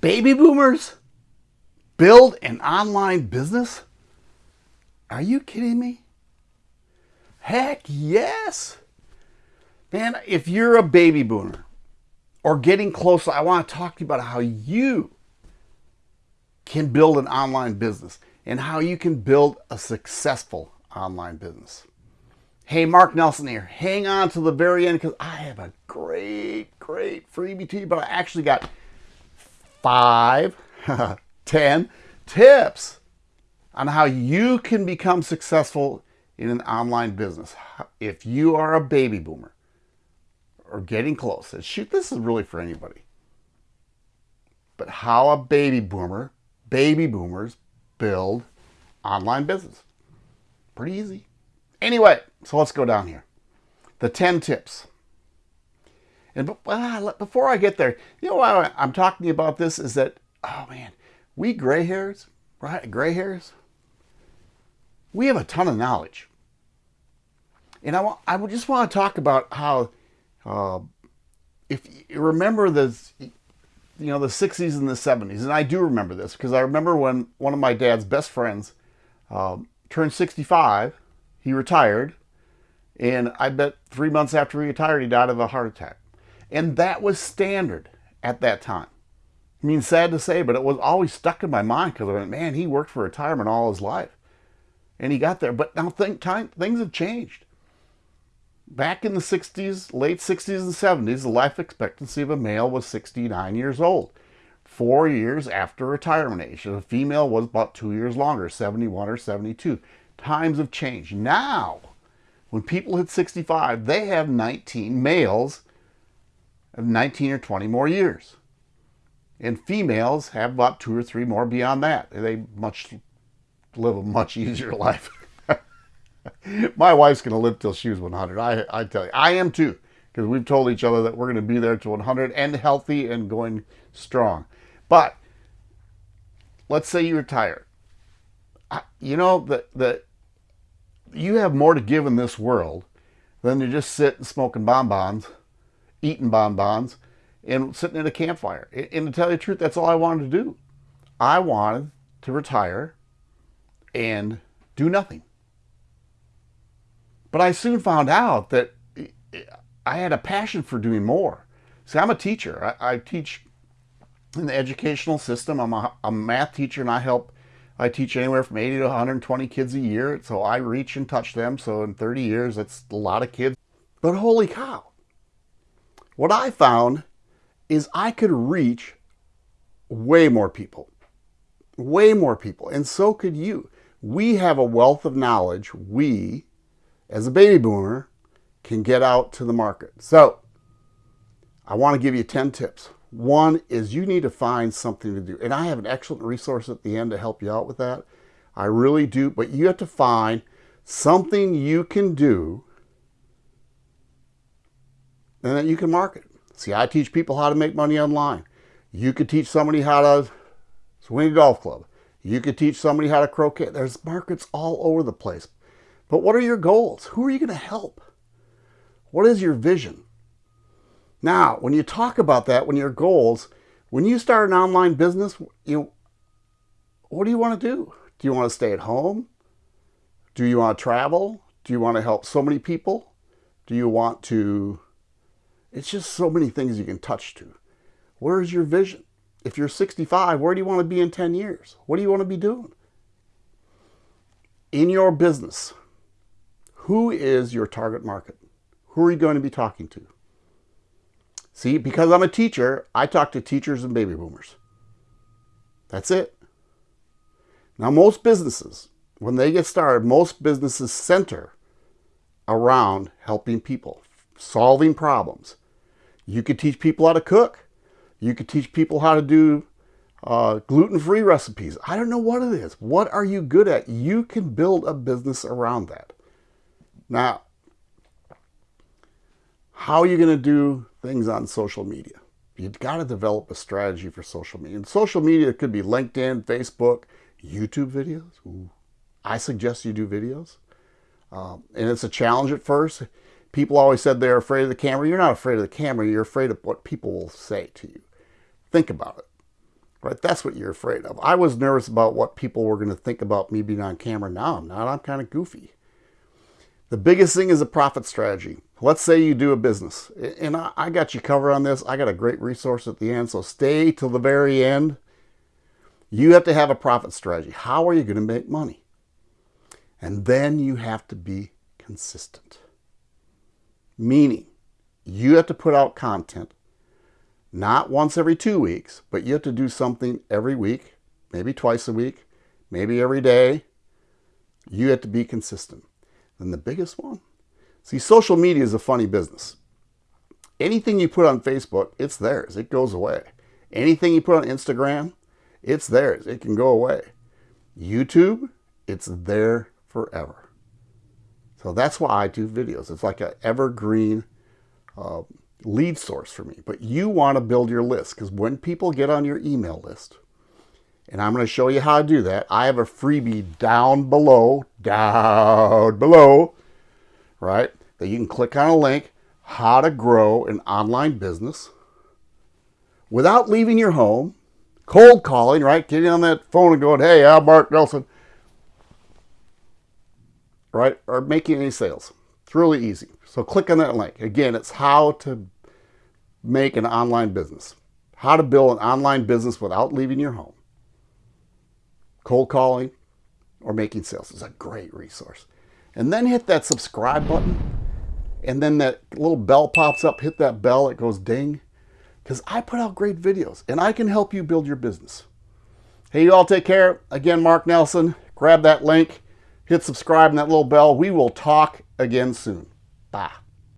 Baby boomers build an online business? Are you kidding me? Heck yes. Man, if you're a baby boomer or getting close, I want to talk to you about how you can build an online business and how you can build a successful online business. Hey, Mark Nelson here. Hang on to the very end because I have a great, great freebie to you, but I actually got five, ten tips on how you can become successful in an online business. If you are a baby boomer or getting close, shoot, this is really for anybody. But how a baby boomer, baby boomers build online business. Pretty easy. Anyway, so let's go down here. The 10 tips. And before I get there, you know why I'm talking about this is that, oh man, we gray hairs, right? Gray hairs, we have a ton of knowledge. And I, I just want to talk about how, uh, if you remember this, you know, the 60s and the 70s, and I do remember this because I remember when one of my dad's best friends um, turned 65, he retired, and I bet three months after he retired, he died of a heart attack. And that was standard at that time. I mean, sad to say, but it was always stuck in my mind because I went, man, he worked for retirement all his life. And he got there. But now think time, things have changed. Back in the 60s, late 60s and 70s, the life expectancy of a male was 69 years old. Four years after retirement age. A female was about two years longer, 71 or 72. Times have changed. Now, when people hit 65, they have 19 males of 19 or 20 more years. And females have about two or three more beyond that. They much live a much easier life. My wife's going to live till she's 100. I, I tell you, I am too, because we've told each other that we're going to be there to 100 and healthy and going strong. But let's say you retire. You know that that you have more to give in this world than to just sit and smoking bonbons, eating bonbons, and sitting at a campfire. And to tell you the truth, that's all I wanted to do. I wanted to retire and do nothing. But I soon found out that I had a passion for doing more. See, I'm a teacher. I, I teach in the educational system. I'm a, a, math teacher and I help, I teach anywhere from 80 to 120 kids a year. So I reach and touch them. So in 30 years, that's a lot of kids. But holy cow, what I found is I could reach way more people, way more people. And so could you. We have a wealth of knowledge. We, as a baby boomer, can get out to the market. So I want to give you 10 tips. One is you need to find something to do. And I have an excellent resource at the end to help you out with that. I really do. But you have to find something you can do and that you can market. See, I teach people how to make money online. You could teach somebody how to swing a golf club. You could teach somebody how to croquet. There's markets all over the place. But what are your goals? Who are you going to help? What is your vision? Now, when you talk about that, when your goals, when you start an online business, you what do you want to do? Do you want to stay at home? Do you want to travel? Do you want to help so many people? Do you want to it's just so many things you can touch to. Where's your vision? If you're 65, where do you want to be in 10 years? What do you want to be doing? In your business, who is your target market? Who are you going to be talking to? See, because I'm a teacher, I talk to teachers and baby boomers. That's it. Now, most businesses, when they get started, most businesses center around helping people, solving problems. You could teach people how to cook. You could teach people how to do uh, gluten-free recipes. I don't know what it is. What are you good at? You can build a business around that. Now, how are you going to do things on social media? You've got to develop a strategy for social media. And social media could be LinkedIn, Facebook, YouTube videos. Ooh. I suggest you do videos. Um, and it's a challenge at first. People always said they're afraid of the camera. You're not afraid of the camera. You're afraid of what people will say to you. Think about it. Right? That's what you're afraid of. I was nervous about what people were going to think about me being on camera. Now I'm not. I'm kind of goofy. The biggest thing is a profit strategy. Let's say you do a business, and I got you covered on this. I got a great resource at the end, so stay till the very end. You have to have a profit strategy. How are you going to make money? And then you have to be consistent. Meaning, you have to put out content not once every two weeks, but you have to do something every week, maybe twice a week, maybe every day. You have to be consistent. Then the biggest one, see, social media is a funny business. Anything you put on Facebook, it's theirs. It goes away. Anything you put on Instagram, it's theirs. It can go away. YouTube, it's there forever. So that's why I do videos. It's like an evergreen uh, lead source for me. But you want to build your list because when people get on your email list, and I'm going to show you how to do that. I have a freebie down below, down below, right? That you can click on a link, how to grow an online business without leaving your home, cold calling, right? Getting on that phone and going, hey, I'm Mark Nelson, right? Or making any sales. It's really easy. So click on that link. Again, it's how to make an online business. How to build an online business without leaving your home. Cold calling or making sales is a great resource. And then hit that subscribe button. And then that little bell pops up. Hit that bell. It goes ding. Because I put out great videos and I can help you build your business. Hey, you all take care. Again, Mark Nelson. Grab that link hit subscribe and that little bell. We will talk again soon. Bye.